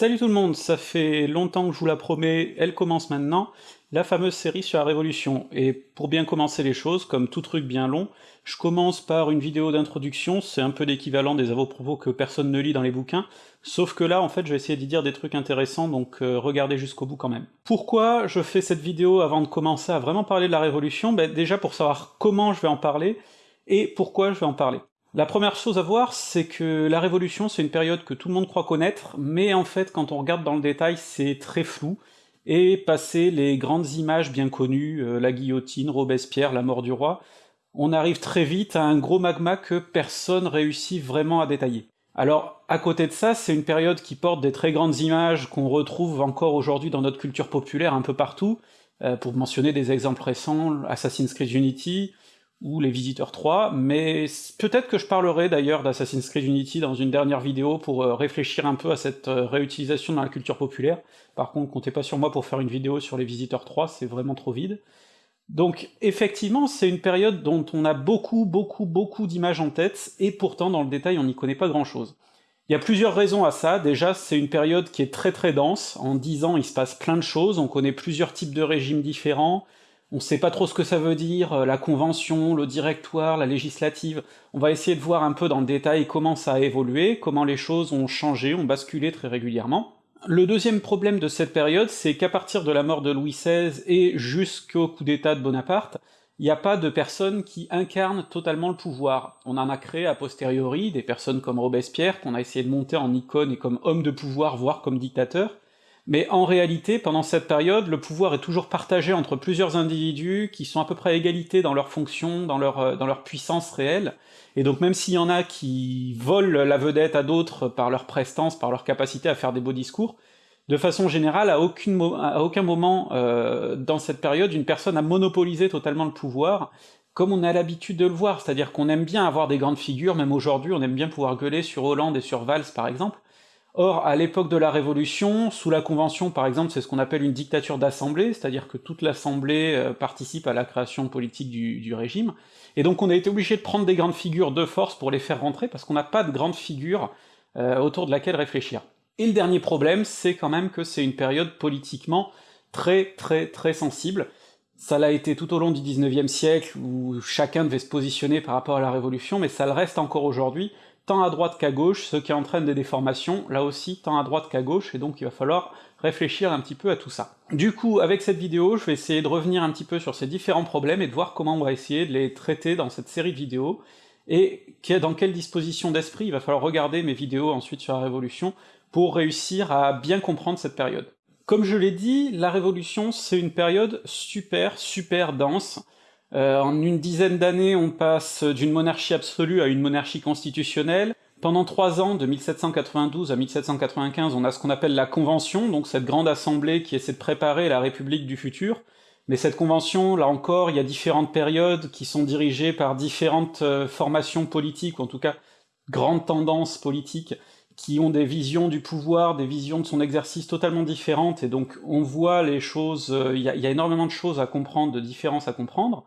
Salut tout le monde, ça fait longtemps que je vous la promets, elle commence maintenant, la fameuse série sur la Révolution. Et pour bien commencer les choses, comme tout truc bien long, je commence par une vidéo d'introduction, c'est un peu l'équivalent des avaux-propos que personne ne lit dans les bouquins, sauf que là, en fait, je vais essayer d'y dire des trucs intéressants, donc euh, regardez jusqu'au bout quand même. Pourquoi je fais cette vidéo avant de commencer à vraiment parler de la Révolution? Ben, Déjà pour savoir comment je vais en parler, et pourquoi je vais en parler. La première chose à voir, c'est que la Révolution, c'est une période que tout le monde croit connaître, mais en fait, quand on regarde dans le détail, c'est très flou, et passer les grandes images bien connues, euh, la guillotine, Robespierre, la mort du roi, on arrive très vite à un gros magma que personne réussit vraiment à détailler. Alors, à côté de ça, c'est une période qui porte des très grandes images qu'on retrouve encore aujourd'hui dans notre culture populaire un peu partout, euh, pour mentionner des exemples récents, Assassin's Creed Unity, ou les Visiteurs 3, mais peut-être que je parlerai d'ailleurs d'Assassin's Creed Unity dans une dernière vidéo pour euh, réfléchir un peu à cette euh, réutilisation dans la culture populaire. Par contre, comptez pas sur moi pour faire une vidéo sur les Visiteurs 3, c'est vraiment trop vide. Donc effectivement, c'est une période dont on a beaucoup, beaucoup, beaucoup d'images en tête, et pourtant dans le détail on n'y connaît pas grand-chose. Il y a plusieurs raisons à ça, déjà c'est une période qui est très très dense, en 10 ans il se passe plein de choses, on connaît plusieurs types de régimes différents, on sait pas trop ce que ça veut dire, euh, la convention, le directoire, la législative, on va essayer de voir un peu dans le détail comment ça a évolué, comment les choses ont changé, ont basculé très régulièrement. Le deuxième problème de cette période, c'est qu'à partir de la mort de Louis XVI et jusqu'au coup d'état de Bonaparte, il n'y a pas de personnes qui incarnent totalement le pouvoir. On en a créé a posteriori, des personnes comme Robespierre, qu'on a essayé de monter en icône et comme homme de pouvoir, voire comme dictateur, mais en réalité, pendant cette période, le pouvoir est toujours partagé entre plusieurs individus qui sont à peu près à égalité dans leurs fonctions, dans leur, euh, dans leur puissance réelle, et donc même s'il y en a qui volent la vedette à d'autres par leur prestance, par leur capacité à faire des beaux discours, de façon générale, à aucun moment euh, dans cette période, une personne a monopolisé totalement le pouvoir, comme on a l'habitude de le voir, c'est-à-dire qu'on aime bien avoir des grandes figures, même aujourd'hui, on aime bien pouvoir gueuler sur Hollande et sur Valls par exemple, Or, à l'époque de la Révolution, sous la Convention par exemple, c'est ce qu'on appelle une dictature d'assemblée, c'est-à-dire que toute l'assemblée euh, participe à la création politique du, régime, et donc on a été obligé de prendre des grandes figures de force pour les faire rentrer, parce qu'on n'a pas de grande figure euh, autour de laquelle réfléchir. Et le dernier problème, c'est quand même que c'est une période politiquement très très très sensible, ça l'a été tout au long du 19e siècle, où chacun devait se positionner par rapport à la Révolution, mais ça le reste encore aujourd'hui, tant à droite qu'à gauche, ce qui entraîne des déformations, là aussi tant à droite qu'à gauche, et donc il va falloir réfléchir un petit peu à tout ça. Du coup, avec cette vidéo, je vais essayer de revenir un petit peu sur ces différents problèmes et de voir comment on va essayer de les traiter dans cette série de vidéos, et dans quelle disposition d'esprit il va falloir regarder mes vidéos ensuite sur la Révolution pour réussir à bien comprendre cette période. Comme je l'ai dit, la Révolution c'est une période super super dense, euh, en une dizaine d'années, on passe d'une monarchie absolue à une monarchie constitutionnelle. Pendant trois ans, de 1792 à 1795, on a ce qu'on appelle la Convention, donc cette grande assemblée qui essaie de préparer la République du futur. Mais cette convention, là encore, il y a différentes périodes qui sont dirigées par différentes euh, formations politiques, ou en tout cas grandes tendances politiques, qui ont des visions du pouvoir, des visions de son exercice totalement différentes, et donc on voit les choses, euh, il y, a énormément de choses à comprendre, de différences à comprendre.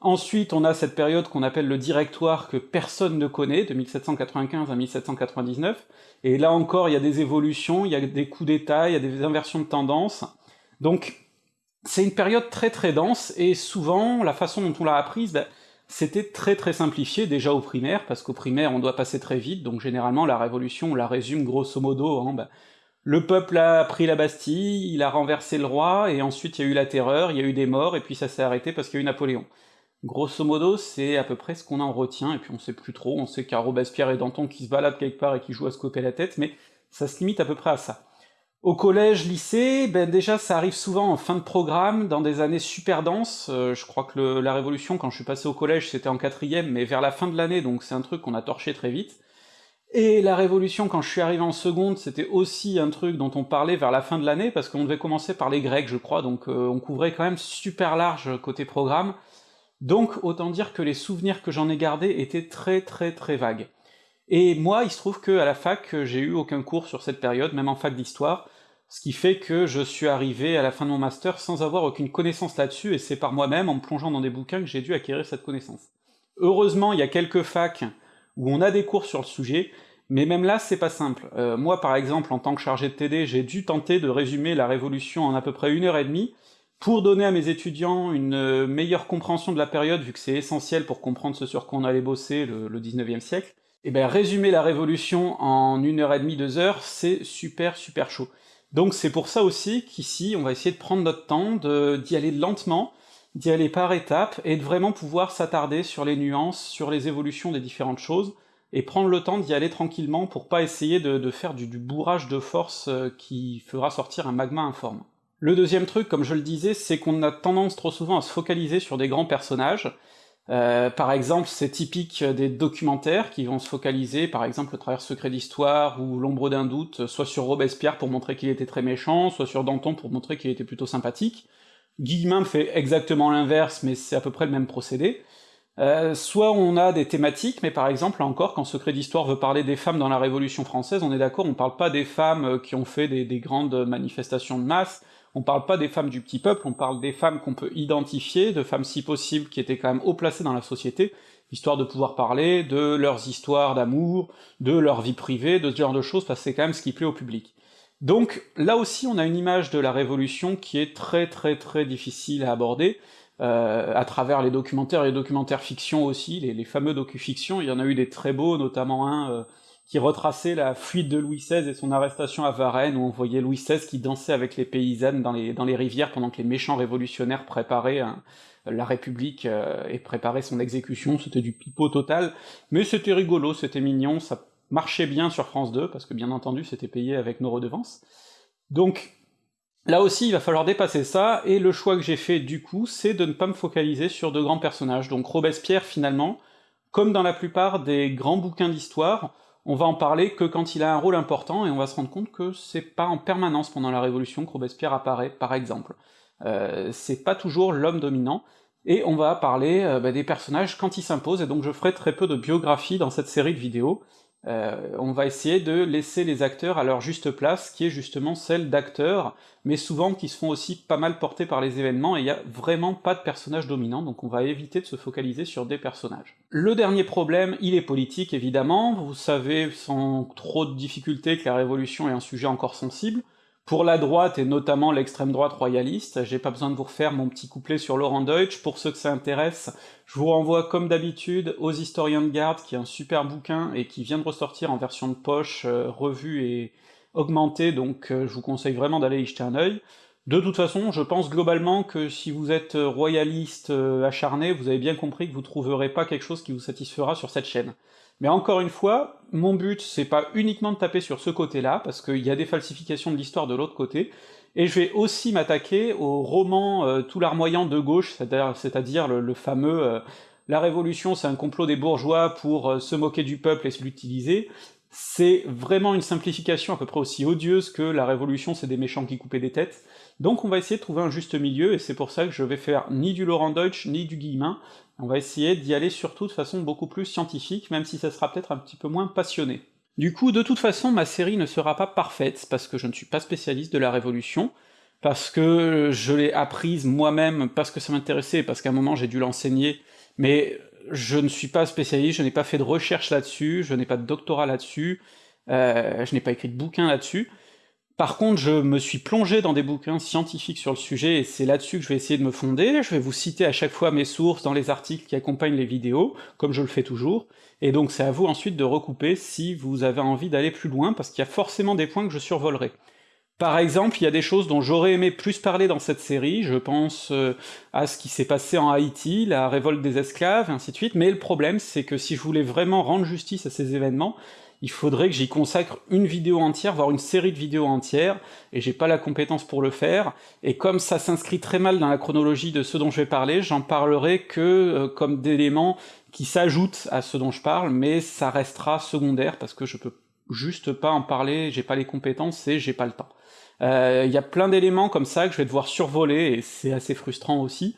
Ensuite, on a cette période qu'on appelle le directoire que personne ne connaît, de 1795 à 1799, et là encore, il y a des évolutions, il y a des coups d'état, il y a des inversions de tendance, donc c'est une période très très dense, et souvent, la façon dont on l'a apprise, ben, c'était très très simplifié déjà au primaire, parce qu'au primaire on doit passer très vite, donc généralement la révolution on la résume grosso modo, hein, ben, le peuple a pris la Bastille, il a renversé le roi, et ensuite il y a eu la terreur, il y a eu des morts, et puis ça s'est arrêté parce qu'il y a eu Napoléon. Grosso modo, c'est à peu près ce qu'on en retient, et puis on sait plus trop, on sait qu'il y a Robespierre et Danton qui se baladent quelque part et qui jouent à se couper la tête, mais ça se limite à peu près à ça. Au collège, lycée, ben déjà ça arrive souvent en fin de programme, dans des années super denses, euh, je crois que la Révolution, quand je suis passé au collège, c'était en quatrième, mais vers la fin de l'année, donc c'est un truc qu'on a torché très vite. Et la Révolution, quand je suis arrivé en seconde, c'était aussi un truc dont on parlait vers la fin de l'année, parce qu'on devait commencer par les Grecs, je crois, donc euh, on couvrait quand même super large côté programme, donc autant dire que les souvenirs que j'en ai gardés étaient très très très vagues. Et moi, il se trouve que à la fac, j'ai eu aucun cours sur cette période, même en fac d'histoire, ce qui fait que je suis arrivé à la fin de mon master sans avoir aucune connaissance là-dessus, et c'est par moi-même, en plongeant dans des bouquins, que j'ai dû acquérir cette connaissance. Heureusement, il y a quelques facs où on a des cours sur le sujet, Mais même là, c'est pas simple. Euh, moi, par exemple, en tant que chargé de TD, j'ai dû tenter de résumer la Révolution en à peu près une heure et demie, pour donner à mes étudiants une euh, meilleure compréhension de la période, vu que c'est essentiel pour comprendre ce sur quoi on allait bosser le, le 19e siècle, et eh bien résumer la Révolution en une heure et demie, deux heures, c'est super super chaud. Donc c'est pour ça aussi qu'ici, on va essayer de prendre notre temps, d'y aller lentement, d'y aller par étapes, et de vraiment pouvoir s'attarder sur les nuances, sur les évolutions des différentes choses, et prendre le temps d'y aller tranquillement pour pas essayer de, faire du, bourrage de force euh, qui fera sortir un magma informe. Le deuxième truc, comme je le disais, c'est qu'on a tendance trop souvent à se focaliser sur des grands personnages, euh, par exemple, c'est typique des documentaires qui vont se focaliser, par exemple, au travers Secret d'Histoire ou L'ombre d'un doute, soit sur Robespierre pour montrer qu'il était très méchant, soit sur Danton pour montrer qu'il était plutôt sympathique. Guillemin fait exactement l'inverse, mais c'est à peu près le même procédé. Euh, soit on a des thématiques, mais par exemple, encore, quand Secret d'Histoire veut parler des femmes dans la Révolution française, on est d'accord, on parle pas des femmes qui ont fait des, grandes manifestations de masse, on parle pas des femmes du petit peuple, on parle des femmes qu'on peut identifier, de femmes si possible qui étaient quand même haut placées dans la société, histoire de pouvoir parler de leurs histoires d'amour, de leur vie privée, de ce genre de choses, parce que c'est quand même ce qui plaît au public. Donc là aussi on a une image de la Révolution qui est très très très difficile à aborder, euh, à travers les documentaires et les documentaires fiction aussi, les, fameux docu-fictions, il y en a eu des très beaux, notamment un euh, qui retraçait la fuite de Louis XVI et son arrestation à Varennes, où on voyait Louis XVI qui dansait avec les paysannes dans les, rivières pendant que les méchants révolutionnaires préparaient la République euh, et préparaient son exécution, c'était du pipeau total, mais c'était rigolo, c'était mignon, ça marchait bien sur France 2, parce que bien entendu c'était payé avec nos redevances. Donc Là aussi, il va falloir dépasser ça, et le choix que j'ai fait du coup, c'est de ne pas me focaliser sur de grands personnages. Donc Robespierre, finalement, comme dans la plupart des grands bouquins d'histoire, on va en parler que quand il a un rôle important, et on va se rendre compte que c'est pas en permanence pendant la Révolution que Robespierre apparaît, par exemple. Euh, c'est pas toujours l'homme dominant, et on va parler euh, bah, des personnages quand ils s'imposent, et donc je ferai très peu de biographie dans cette série de vidéos, euh, on va essayer de laisser les acteurs à leur juste place, qui est justement celle d'acteurs, mais souvent qui se font aussi pas mal porter par les événements, et il n'y a vraiment pas de personnage dominant, donc on va éviter de se focaliser sur des personnages. Le dernier problème, il est politique évidemment, vous savez sans trop de difficultés que la Révolution est un sujet encore sensible, pour la droite, et notamment l'extrême droite royaliste, j'ai pas besoin de vous refaire mon petit couplet sur Laurent Deutsch, pour ceux que ça intéresse, je vous renvoie comme d'habitude aux Historiens de Garde, qui est un super bouquin, et qui vient de ressortir en version de poche, euh, revue et augmentée, donc euh, je vous conseille vraiment d'aller y jeter un œil. De toute façon, je pense globalement que si vous êtes royaliste euh, acharné, vous avez bien compris que vous trouverez pas quelque chose qui vous satisfera sur cette chaîne. Mais encore une fois, mon but c'est pas uniquement de taper sur ce côté-là, parce qu'il y a des falsifications de l'histoire de l'autre côté, et je vais aussi m'attaquer au roman euh, tout larmoyant de gauche, c'est-à-dire le, fameux euh, La Révolution c'est un complot des bourgeois pour euh, se moquer du peuple et l'utiliser », c'est vraiment une simplification à peu près aussi odieuse que la Révolution c'est des méchants qui coupaient des têtes, donc on va essayer de trouver un juste milieu, et c'est pour ça que je vais faire ni du Laurent Deutsch, ni du Guillemin, on va essayer d'y aller surtout de façon beaucoup plus scientifique, même si ça sera peut-être un petit peu moins passionné. Du coup, de toute façon, ma série ne sera pas parfaite, parce que je ne suis pas spécialiste de la Révolution, parce que je l'ai apprise moi-même, parce que ça m'intéressait, parce qu'à un moment j'ai dû l'enseigner, mais je ne suis pas spécialiste, je n'ai pas fait de recherche là-dessus, je n'ai pas de doctorat là-dessus, euh, je n'ai pas écrit de bouquin là-dessus, par contre, je me suis plongé dans des bouquins scientifiques sur le sujet, et c'est là-dessus que je vais essayer de me fonder, je vais vous citer à chaque fois mes sources dans les articles qui accompagnent les vidéos, comme je le fais toujours, et donc c'est à vous ensuite de recouper si vous avez envie d'aller plus loin, parce qu'il y a forcément des points que je survolerai. Par exemple, il y a des choses dont j'aurais aimé plus parler dans cette série, je pense euh, à ce qui s'est passé en Haïti, la révolte des esclaves, et ainsi de suite, mais le problème c'est que si je voulais vraiment rendre justice à ces événements, il faudrait que j'y consacre une vidéo entière, voire une série de vidéos entières, et j'ai pas la compétence pour le faire, et comme ça s'inscrit très mal dans la chronologie de ce dont je vais parler, j'en parlerai que euh, comme d'éléments qui s'ajoutent à ce dont je parle, mais ça restera secondaire, parce que je peux juste pas en parler, j'ai pas les compétences et j'ai pas le temps. Il euh, y a plein d'éléments comme ça que je vais devoir survoler, et c'est assez frustrant aussi,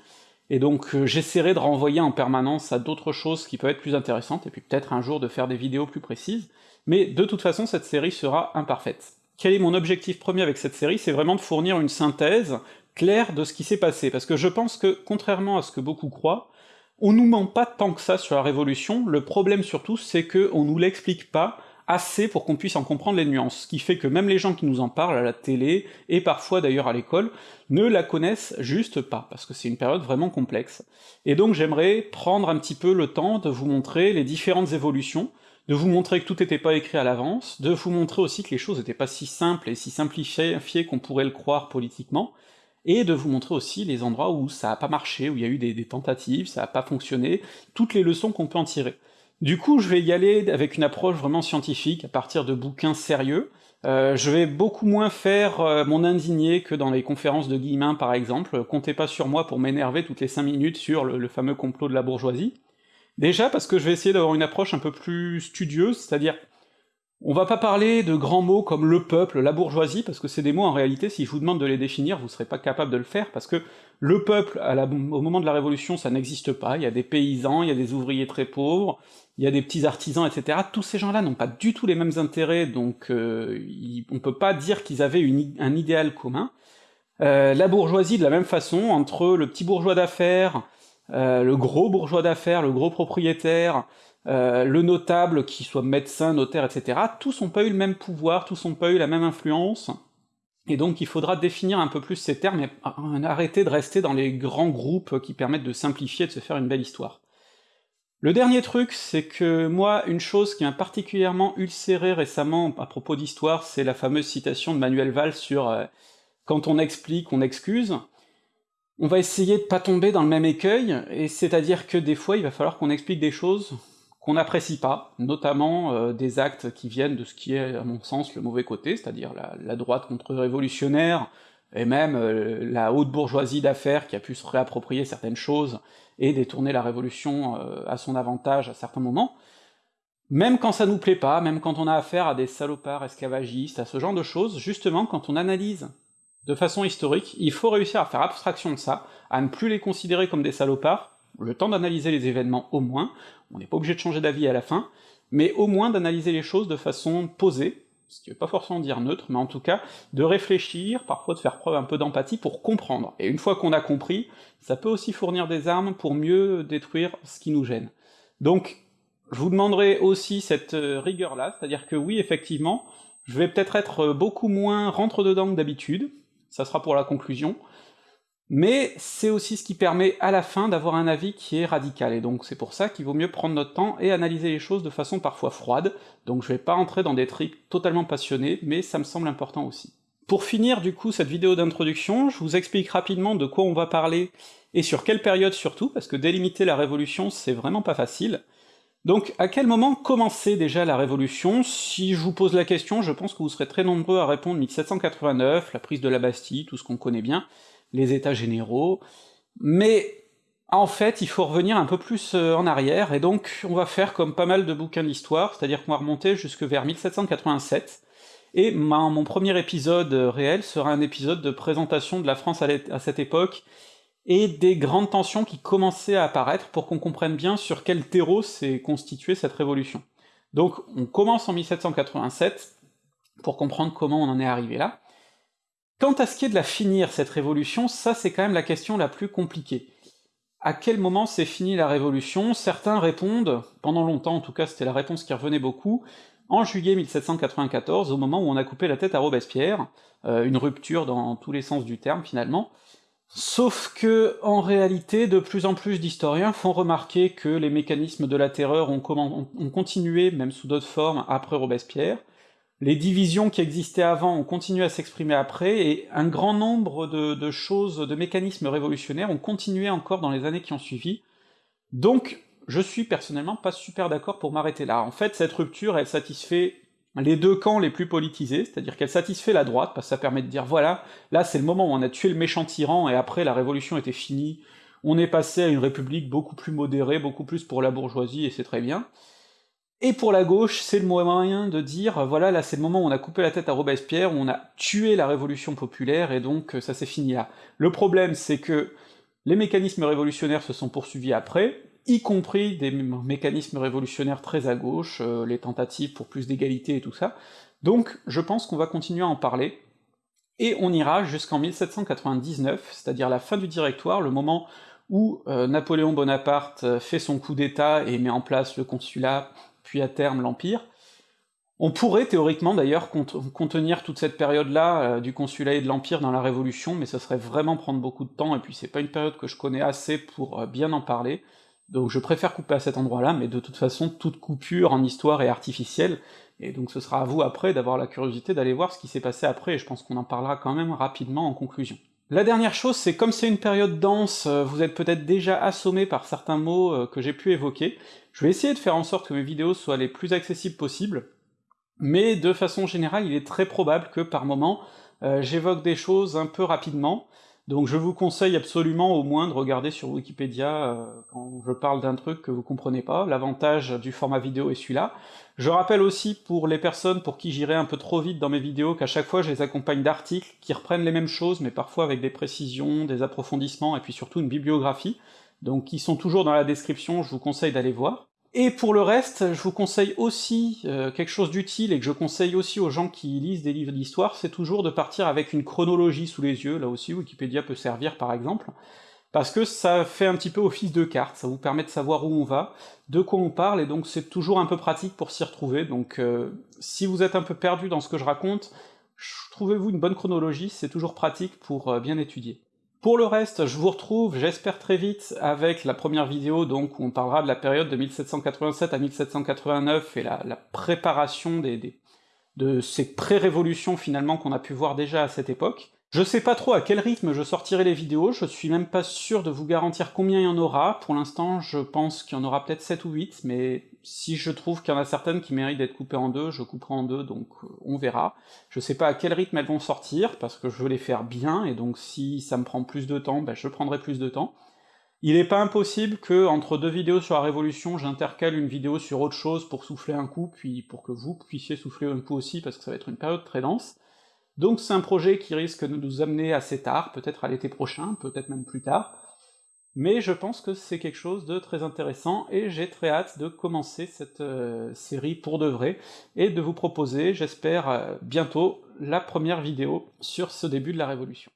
et donc euh, j'essaierai de renvoyer en permanence à d'autres choses qui peuvent être plus intéressantes, et puis peut-être un jour de faire des vidéos plus précises, mais de toute façon cette série sera imparfaite. Quel est mon objectif premier avec cette série? C'est vraiment de fournir une synthèse claire de ce qui s'est passé, parce que je pense que, contrairement à ce que beaucoup croient, on nous ment pas tant que ça sur la Révolution, le problème surtout c'est que on nous l'explique pas assez pour qu'on puisse en comprendre les nuances, ce qui fait que même les gens qui nous en parlent à la télé, et parfois d'ailleurs à l'école, ne la connaissent juste pas, parce que c'est une période vraiment complexe. Et donc j'aimerais prendre un petit peu le temps de vous montrer les différentes évolutions, de vous montrer que tout n'était pas écrit à l'avance, de vous montrer aussi que les choses n'étaient pas si simples et si simplifiées qu'on pourrait le croire politiquement, et de vous montrer aussi les endroits où ça a pas marché, où il y a eu des, tentatives, ça a pas fonctionné, toutes les leçons qu'on peut en tirer. Du coup, je vais y aller avec une approche vraiment scientifique, à partir de bouquins sérieux. Euh, je vais beaucoup moins faire euh, mon indigné que dans les conférences de Guillemin, par exemple. Comptez pas sur moi pour m'énerver toutes les 5 minutes sur le, le, fameux complot de la bourgeoisie. Déjà parce que je vais essayer d'avoir une approche un peu plus studieuse, c'est-à-dire on va pas parler de grands mots comme le peuple, la bourgeoisie, parce que c'est des mots en réalité, si je vous demande de les définir, vous serez pas capable de le faire, parce que le peuple, au moment de la Révolution, ça n'existe pas, il y a des paysans, il y a des ouvriers très pauvres, il y a des petits artisans, etc. Tous ces gens-là n'ont pas du tout les mêmes intérêts, donc euh, on peut pas dire qu'ils avaient un idéal commun. Euh, la bourgeoisie, de la même façon, entre le petit bourgeois d'affaires, euh, le gros bourgeois d'affaires, le gros propriétaire, euh, le notable, qui soit médecin, notaire, etc., tous n'ont pas eu le même pouvoir, tous n'ont pas eu la même influence, et donc il faudra définir un peu plus ces termes, et arrêter de rester dans les grands groupes qui permettent de simplifier, de se faire une belle histoire. Le dernier truc, c'est que moi, une chose qui m'a particulièrement ulcéré récemment à propos d'histoire, c'est la fameuse citation de Manuel Valls sur euh, quand on explique, on excuse », on va essayer de pas tomber dans le même écueil, et c'est-à-dire que des fois il va falloir qu'on explique des choses qu'on n'apprécie pas, notamment euh, des actes qui viennent de ce qui est, à mon sens, le mauvais côté, c'est-à-dire la, droite contre-révolutionnaire, et même euh, la haute bourgeoisie d'affaires qui a pu se réapproprier certaines choses et détourner la révolution euh, à son avantage à certains moments, même quand ça nous plaît pas, même quand on a affaire à des salopards esclavagistes, à ce genre de choses, justement, quand on analyse de façon historique, il faut réussir à faire abstraction de ça, à ne plus les considérer comme des salopards, le temps d'analyser les événements au moins, on n'est pas obligé de changer d'avis à la fin, mais au moins d'analyser les choses de façon posée, ce qui veut pas forcément dire neutre, mais en tout cas, de réfléchir, parfois de faire preuve un peu d'empathie pour comprendre. Et une fois qu'on a compris, ça peut aussi fournir des armes pour mieux détruire ce qui nous gêne. Donc, je vous demanderai aussi cette euh, rigueur-là, c'est-à-dire que oui, effectivement, je vais peut-être être beaucoup moins rentre-dedans que d'habitude, ça sera pour la conclusion, mais c'est aussi ce qui permet à la fin d'avoir un avis qui est radical, et donc c'est pour ça qu'il vaut mieux prendre notre temps et analyser les choses de façon parfois froide, donc je vais pas entrer dans des trucs totalement passionnés, mais ça me semble important aussi. Pour finir du coup cette vidéo d'introduction, je vous explique rapidement de quoi on va parler, et sur quelle période surtout, parce que délimiter la Révolution c'est vraiment pas facile. Donc à quel moment commençait déjà la Révolution? Si je vous pose la question, je pense que vous serez très nombreux à répondre 1789, la prise de la Bastille, tout ce qu'on connaît bien, les états généraux, mais en fait, il faut revenir un peu plus euh, en arrière, et donc on va faire comme pas mal de bouquins d'histoire, c'est-à-dire qu'on va remonter jusque vers 1787, et mon premier épisode euh, réel sera un épisode de présentation de la France à cette époque, et des grandes tensions qui commençaient à apparaître pour qu'on comprenne bien sur quel terreau s'est constituée cette révolution. Donc on commence en 1787, pour comprendre comment on en est arrivé là, Quant à ce qui est de la finir, cette révolution, ça c'est quand même la question la plus compliquée. À quel moment c'est fini la révolution? Certains répondent, pendant longtemps en tout cas c'était la réponse qui revenait beaucoup, en juillet 1794, au moment où on a coupé la tête à Robespierre, euh, une rupture dans tous les sens du terme finalement, Sauf que, en réalité, de plus en plus d'historiens font remarquer que les mécanismes de la terreur ont, ont continué, même sous d'autres formes, après Robespierre, les divisions qui existaient avant ont continué à s'exprimer après, et un grand nombre de, choses, de mécanismes révolutionnaires ont continué encore dans les années qui ont suivi, donc je suis personnellement pas super d'accord pour m'arrêter là. En fait, cette rupture, elle satisfait les deux camps les plus politisés, c'est-à-dire qu'elle satisfait la droite, parce que ça permet de dire, voilà, là c'est le moment où on a tué le méchant tyran, et après la révolution était finie, on est passé à une république beaucoup plus modérée, beaucoup plus pour la bourgeoisie, et c'est très bien. Et pour la gauche, c'est le moyen de dire, voilà, là c'est le moment où on a coupé la tête à Robespierre, où on a tué la révolution populaire, et donc ça s'est fini là. Le problème, c'est que les mécanismes révolutionnaires se sont poursuivis après, y compris des mécanismes révolutionnaires très à gauche, euh, les tentatives pour plus d'égalité et tout ça, donc je pense qu'on va continuer à en parler, et on ira jusqu'en 1799, c'est-à-dire la fin du Directoire, le moment où euh, Napoléon Bonaparte fait son coup d'état et met en place le consulat puis à terme l'Empire, On pourrait théoriquement d'ailleurs contenir toute cette période-là euh, du consulat et de l'Empire dans la Révolution, mais ça serait vraiment prendre beaucoup de temps, et puis c'est pas une période que je connais assez pour euh, bien en parler, donc je préfère couper à cet endroit-là, mais de toute façon, toute coupure en histoire est artificielle, et donc ce sera à vous après d'avoir la curiosité d'aller voir ce qui s'est passé après, et je pense qu'on en parlera quand même rapidement en conclusion. La dernière chose, c'est comme c'est une période dense, euh, vous êtes peut-être déjà assommé par certains mots que j'ai pu évoquer, je vais essayer de faire en sorte que mes vidéos soient les plus accessibles possibles, mais de façon générale, il est très probable que par moment, euh, j'évoque des choses un peu rapidement, donc je vous conseille absolument au moins de regarder sur Wikipédia euh, quand je parle d'un truc que vous comprenez pas, l'avantage du format vidéo est celui-là. Je rappelle aussi pour les personnes pour qui j'irai un peu trop vite dans mes vidéos qu'à chaque fois je les accompagne d'articles qui reprennent les mêmes choses, mais parfois avec des précisions, des approfondissements, et puis surtout une bibliographie, donc qui sont toujours dans la description, je vous conseille d'aller voir. Et pour le reste, je vous conseille aussi euh, quelque chose d'utile, et que je conseille aussi aux gens qui lisent des livres d'histoire, c'est toujours de partir avec une chronologie sous les yeux, là aussi Wikipédia peut servir par exemple, parce que ça fait un petit peu office de carte, ça vous permet de savoir où on va, de quoi on parle, et donc c'est toujours un peu pratique pour s'y retrouver, donc euh, si vous êtes un peu perdu dans ce que je raconte, trouvez-vous une bonne chronologie, c'est toujours pratique pour euh, bien étudier. Pour le reste, je vous retrouve, j'espère très vite, avec la première vidéo, donc où on parlera de la période de 1787 à 1789 et la, préparation de ces pré-révolutions finalement qu'on a pu voir déjà à cette époque. Je sais pas trop à quel rythme je sortirai les vidéos, je suis même pas sûr de vous garantir combien il y en aura, pour l'instant je pense qu'il y en aura peut-être 7 ou 8, mais si je trouve qu'il y en a certaines qui méritent d'être coupées en deux, je couperai en deux, donc euh, on verra. Je sais pas à quel rythme elles vont sortir, parce que je veux les faire bien, et donc si ça me prend plus de temps, ben je prendrai plus de temps. Il est pas impossible que, entre deux vidéos sur la Révolution, j'intercale une vidéo sur autre chose pour souffler un coup, puis pour que vous puissiez souffler un coup aussi, parce que ça va être une période très dense. Donc c'est un projet qui risque de nous amener assez tard, peut-être à l'été prochain, peut-être même plus tard, mais je pense que c'est quelque chose de très intéressant, et j'ai très hâte de commencer cette euh, série pour de vrai, et de vous proposer, j'espère, euh, bientôt, la première vidéo sur ce début de la Révolution.